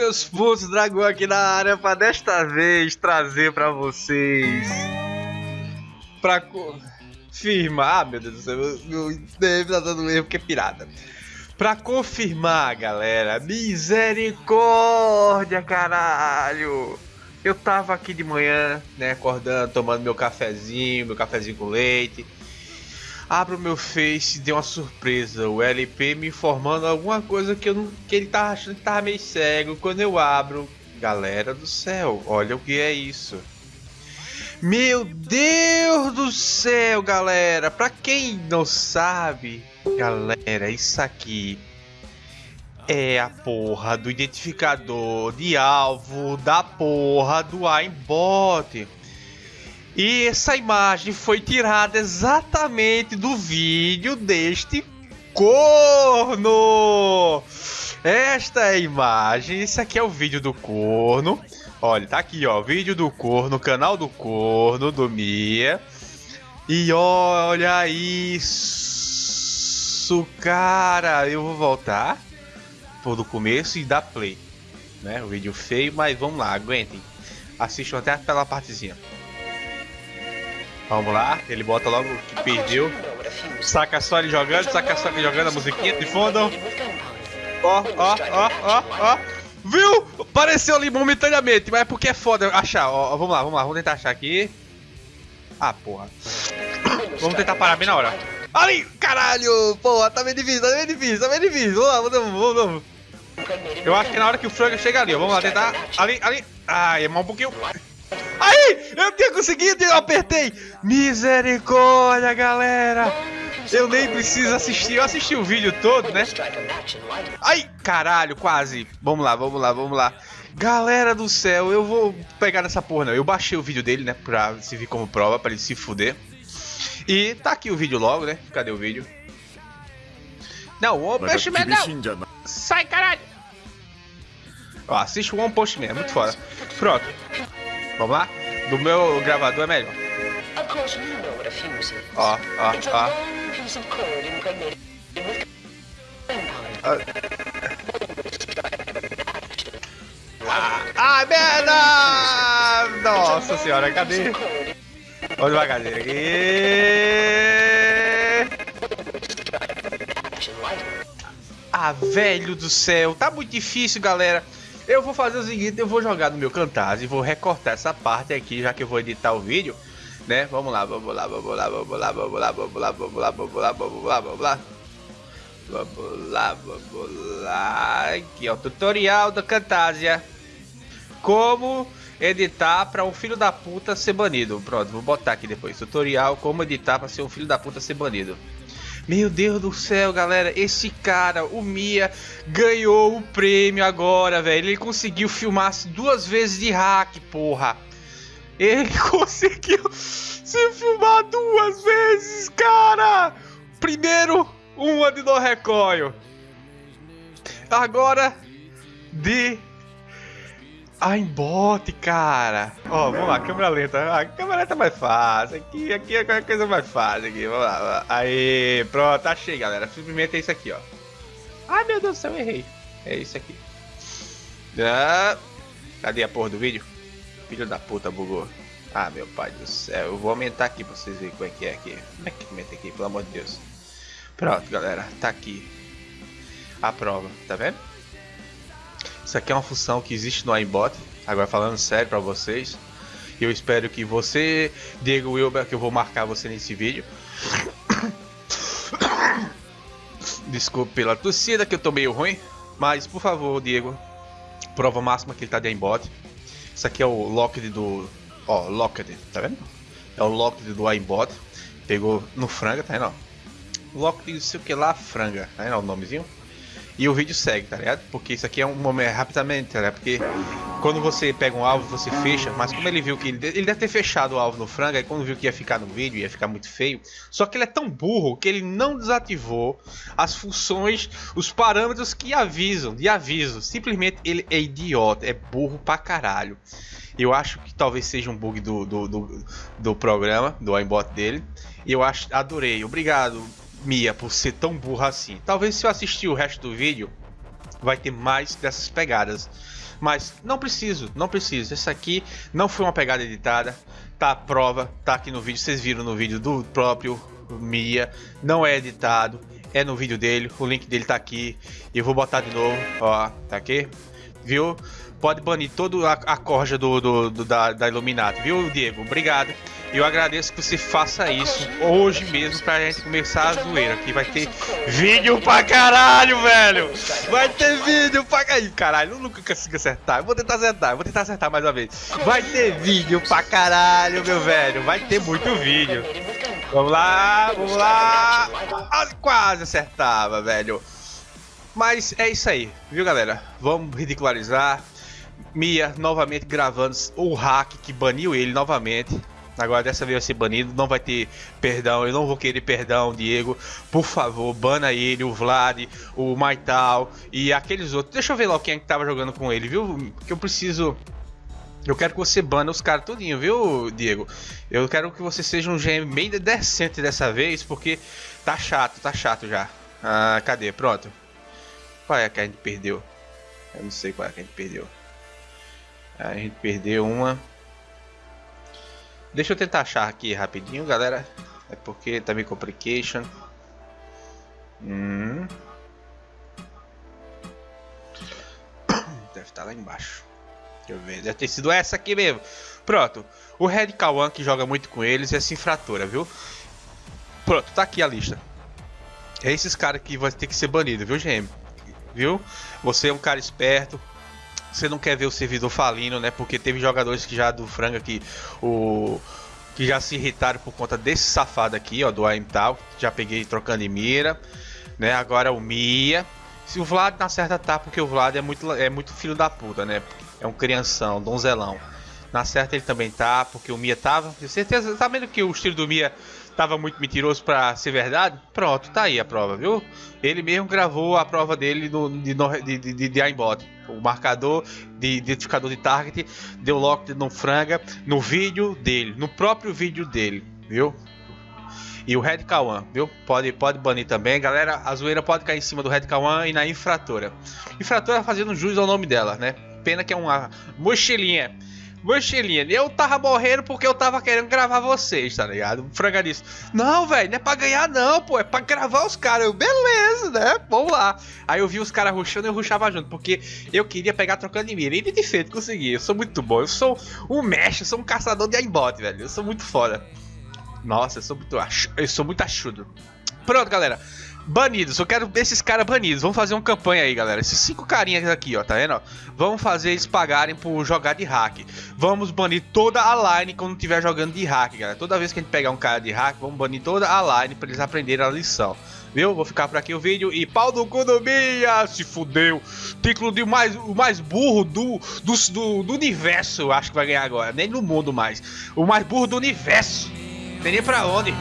Seus putos, dragão aqui na área para desta vez trazer para vocês para confirmar, ah, meu Deus do céu, meu deve tá dando erro porque é pirata. Pra confirmar, galera, misericórdia, caralho. Eu tava aqui de manhã, né, acordando, tomando meu cafezinho, meu cafezinho com leite. Abro meu Face e uma surpresa. O LP me informando alguma coisa que, eu não, que ele tava achando que tava meio cego. Quando eu abro, galera do céu, olha o que é isso. Meu Deus do céu, galera! Pra quem não sabe, galera, isso aqui é a porra do identificador de alvo da porra do aimbot. E essa imagem foi tirada exatamente do vídeo deste corno. Esta é a imagem, esse aqui é o vídeo do corno. Olha, tá aqui, ó, vídeo do corno, canal do corno, do Mia. E olha isso, cara. Eu vou voltar por do começo e dar play. Né? O vídeo feio, mas vamos lá, aguentem. Assistam até pela partezinha. Vamos lá, ele bota logo que perdeu. Saca só ele jogando, saca só ele jogando a musiquinha de fundo. Ó, ó, ó, ó, ó. Viu? Apareceu ali momentaneamente, mas é porque é foda achar. Ó, vamos lá, vamos lá, vamos tentar achar aqui. Ah, porra. Vamos tentar parar bem na hora. Ali! Caralho! Porra, tá bem difícil, tá bem difícil, tá bem difícil. Vamos lá, vamos, vamos, vamos. Eu acho que é na hora que o frango chega ali, ó. Vamos lá tentar. Ali, ali. Ah, é mal um pouquinho. Aí! Eu tinha conseguido, eu apertei! Misericórdia, galera! Eu nem preciso assistir, eu assisti o vídeo todo, né? Ai, caralho, quase! Vamos lá, vamos lá, vamos lá. Galera do céu, eu vou pegar nessa porra não. Eu baixei o vídeo dele, né? Pra servir como prova, pra ele se fuder. E tá aqui o vídeo logo, né? Cadê o vídeo? Não, o One Punch Man não! Sai, caralho! Ó, assiste o One Punch Man, é muito foda. Pronto. Vamos lá? Do meu gravador é melhor. Ó, ó, ó. Ah, ah merda! Nossa senhora, cadê? Vamos devagarzinho aqui. Ah, velho do céu. Tá muito difícil, galera. Eu vou fazer o seguinte, eu vou jogar no meu Camtasia e vou recortar essa parte aqui, já que eu vou editar o vídeo, né? Vamos lá, vamos lá, vamos lá, vamos lá, vamos lá, vamos lá, vamos lá, vamos lá, vamos lá, vamos lá. Vamos lá, vamos lá. Aqui é o tutorial da Camtasia. Como editar para um filho da puta ser banido. Pronto, vou botar aqui depois. Tutorial como editar para ser um filho da puta ser banido. Meu Deus do céu, galera, esse cara, o Mia, ganhou o prêmio agora, velho. Ele conseguiu filmar duas vezes de hack, porra. Ele conseguiu se filmar duas vezes, cara. Primeiro, uma de no recoil. Agora, de aimbot, cara. Ó, vamos lá, câmera lenta. A câmera lenta é mais fácil. Aqui, aqui é a coisa mais fácil. Aqui, vamos lá. Aí, pronto, achei, galera. Simplesmente é isso aqui, ó. Ai, meu Deus do céu, errei. É isso aqui. Ah, cadê a porra do vídeo? Filho da puta, bugou. Ah, meu pai do céu. Eu vou aumentar aqui pra vocês verem como é que é aqui. Como é que aumenta aqui, pelo amor de Deus. Pronto, galera. Tá aqui. A prova, tá vendo? Isso aqui é uma função que existe no iBot. Agora falando sério para vocês. Eu espero que você, Diego Wilber, que eu vou marcar você nesse vídeo. Desculpe pela tossida que eu tô meio ruim. Mas por favor, Diego, prova máxima que ele tá de aimbot. Isso aqui é o locked do. Ó, locked, tá vendo? É o locked do aimbot. Pegou no franga, tá vendo? Locked, não sei o que lá, franga, tá vendo o nomezinho? E o vídeo segue, tá ligado? Porque isso aqui é um momento rapidamente, tá ligado? Porque quando você pega um alvo, você fecha, mas como ele viu que ele, ele deve ter fechado o alvo no frango, aí quando viu que ia ficar no vídeo, ia ficar muito feio. Só que ele é tão burro que ele não desativou as funções, os parâmetros que avisam, de aviso. Simplesmente ele é idiota, é burro pra caralho. Eu acho que talvez seja um bug do, do, do, do programa, do aimbot dele. E eu acho, adorei. Obrigado, Mia por ser tão burra assim. Talvez se eu assistir o resto do vídeo, vai ter mais dessas pegadas. Mas não preciso, não preciso. Essa aqui não foi uma pegada editada. Tá a prova, tá aqui no vídeo. Vocês viram no vídeo do próprio Mia. Não é editado, é no vídeo dele. O link dele tá aqui. E eu vou botar de novo, ó, tá aqui. Viu? Pode banir toda a, corja do, do, do da, da viu, Diego? Obrigado. Eu agradeço que você faça isso hoje mesmo pra gente começar a zoeira. Aqui vai ter vídeo pra caralho, velho! Vai ter vídeo pra caralho. Caralho, eu nunca consigo acertar. Eu vou tentar acertar, eu vou tentar acertar mais uma vez. Vai ter vídeo pra caralho, meu velho. Vai ter muito vídeo. Vamos lá, vamos lá. Quase acertava, velho. Mas é isso aí, viu, galera? Vamos ridicularizar. Mia novamente gravando o hack que baniu ele novamente. Agora dessa vez vai ser banido, não vai ter perdão, eu não vou querer perdão, Diego. Por favor, bana ele, o Vlad, o Maital e aqueles outros. Deixa eu ver lá quem é que tava jogando com ele, viu? Que eu preciso. Eu quero que você bana os caras tudinho, viu, Diego? Eu quero que você seja um GM bem decente dessa vez, porque tá chato, tá chato já. Ah, cadê? Pronto. Qual é que a gente perdeu? Eu não sei qual é que a gente perdeu. A gente perdeu uma. Deixa eu tentar achar aqui rapidinho, galera. É porque tá meio complication. Hum. Deve estar tá lá embaixo. Deixa eu ver. Deve ter sido essa aqui mesmo. Pronto. O Red Kawan que joga muito com eles é essa infratora, viu? Pronto, tá aqui a lista. É esses caras que vai ter que ser banido, viu, GM? Viu? Você é um cara esperto, você não quer ver o servidor falindo, né? Porque teve jogadores que já do franga que o que já se irritaram por conta desse safado aqui, ó, do Aimtal, já peguei trocando de mira, né? Agora o Mia. Se o Vlad na certa tá, porque o Vlad é muito é muito filho da puta, né? É um crianção, donzelão. Na certa ele também tá, porque o Mia tava. Com certeza, tá vendo que o estilo do Mia tava muito mentiroso para ser verdade? Pronto, tá aí a prova, viu? Ele mesmo gravou a prova dele no, de, de, de, de, de aimbot. O marcador de identificador de target deu lock no franga no vídeo dele, no próprio vídeo dele, viu? E o Red Kawan, viu? Pode, pode banir também. Galera, a zoeira pode cair em cima do Red Kawan e na infratora. Infratora fazendo jus ao nome dela, né? Pena que é uma mochilinha Mochilinha, eu tava morrendo porque eu tava querendo gravar vocês, tá ligado? O Franga disse: Não, velho, não é pra ganhar, não, pô, é pra gravar os caras. Eu, beleza, né? Vamos lá. Aí eu vi os caras ruxando e eu ruxava junto, porque eu queria pegar trocando de mira. E de feito, consegui. Eu sou muito bom. Eu sou um mestre, eu sou um caçador de aimbot, velho. Eu sou muito foda. Nossa, eu sou muito, eu sou muito achudo. Pronto, galera. Banidos, eu quero esses caras banidos. Vamos fazer uma campanha aí, galera. Esses cinco carinhas aqui, ó, tá vendo? Vamos fazer eles pagarem por jogar de hack. Vamos banir toda a line quando estiver jogando de hack, galera. Toda vez que a gente pegar um cara de hack, vamos banir toda a line pra eles aprenderem a lição. Viu? Vou ficar por aqui o vídeo e pau do cu do Mia, se fudeu. Título de mais, o mais burro do, do, do, do universo, eu acho que vai ganhar agora. Nem no mundo mais. O mais burro do universo. Tem nem pra onde.